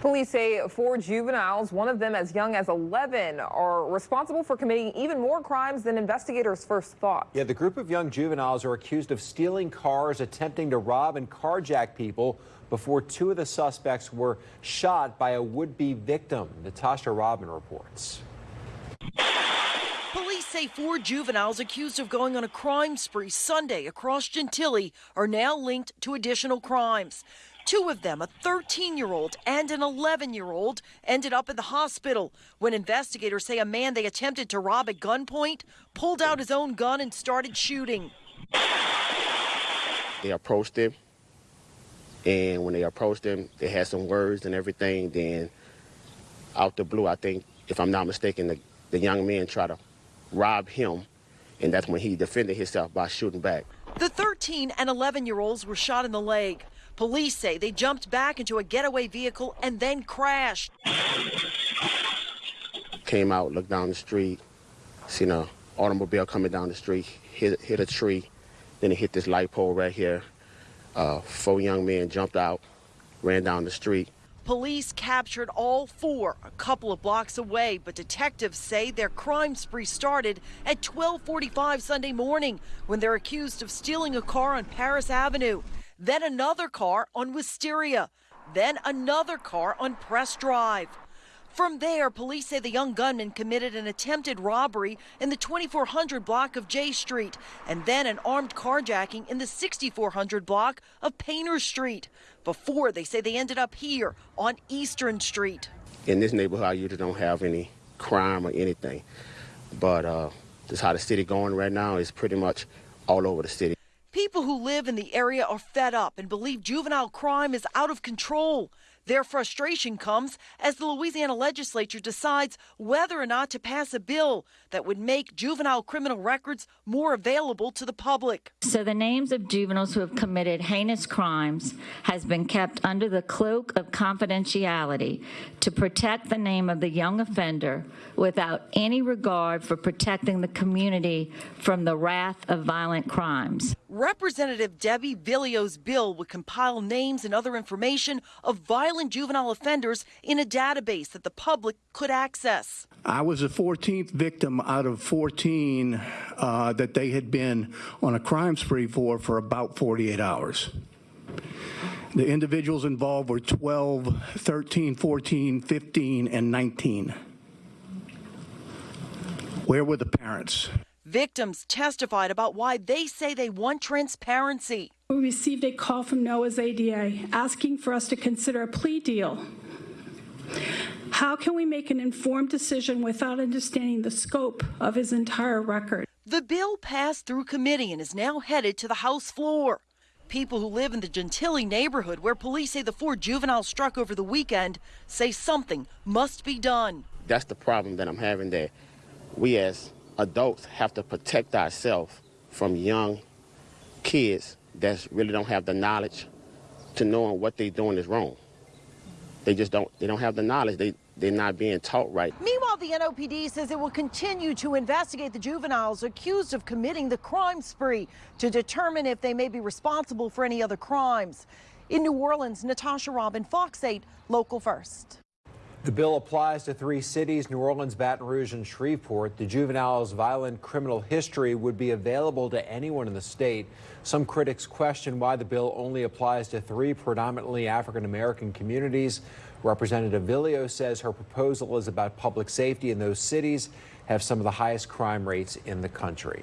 Police say four juveniles, one of them as young as 11, are responsible for committing even more crimes than investigators first thought. Yeah, the group of young juveniles are accused of stealing cars, attempting to rob and carjack people before two of the suspects were shot by a would-be victim. Natasha Robin reports. Police say four juveniles accused of going on a crime spree Sunday across Gentilly are now linked to additional crimes. Two of them, a 13 year old and an 11 year old, ended up in the hospital when investigators say a man they attempted to rob at gunpoint pulled out his own gun and started shooting. They approached him, and when they approached him, they had some words and everything. Then, out the blue, I think, if I'm not mistaken, the, the young man tried to rob him, and that's when he defended himself by shooting back. The 13 and 11 year olds were shot in the leg. Police say they jumped back into a getaway vehicle and then crashed. Came out, looked down the street, seen a automobile coming down the street, hit, hit a tree, then it hit this light pole right here. Uh, four young men jumped out, ran down the street. Police captured all four a couple of blocks away, but detectives say their crime spree started at 12:45 Sunday morning when they're accused of stealing a car on Paris Avenue, then another car on Wisteria, then another car on Press Drive. From there, police say the young gunman committed an attempted robbery in the 2400 block of J Street and then an armed carjacking in the 6400 block of Painter Street. Before they say they ended up here on Eastern Street. In this neighborhood, I usually don't have any crime or anything, but uh, just how the city going right now is pretty much all over the city. People who live in the area are fed up and believe juvenile crime is out of control. Their frustration comes as the Louisiana legislature decides whether or not to pass a bill that would make juvenile criminal records more available to the public. So the names of juveniles who have committed heinous crimes has been kept under the cloak of confidentiality to protect the name of the young offender without any regard for protecting the community from the wrath of violent crimes. Representative Debbie Villio's bill would compile names and other information of violent juvenile offenders in a database that the public could access. I was the 14th victim out of 14 uh, that they had been on a crime spree for for about 48 hours. The individuals involved were 12, 13, 14, 15, and 19. Where were the parents? Victims testified about why they say they want transparency. We received a call from Noah's ADA asking for us to consider a plea deal. How can we make an informed decision without understanding the scope of his entire record? The bill passed through committee and is now headed to the House floor. People who live in the Gentilly neighborhood where police say the four juveniles struck over the weekend say something must be done. That's the problem that I'm having there. We as adults have to protect ourselves from young kids that really don't have the knowledge to knowing what they're doing is wrong. They just don't, they don't have the knowledge. They, they're not being taught right. Meanwhile, the NOPD says it will continue to investigate the juveniles accused of committing the crime spree to determine if they may be responsible for any other crimes. In New Orleans, Natasha Robin, Fox 8, Local First. The bill applies to three cities, New Orleans, Baton Rouge, and Shreveport. The juvenile's violent criminal history would be available to anyone in the state. Some critics question why the bill only applies to three predominantly African-American communities. Representative Villio says her proposal is about public safety and those cities have some of the highest crime rates in the country.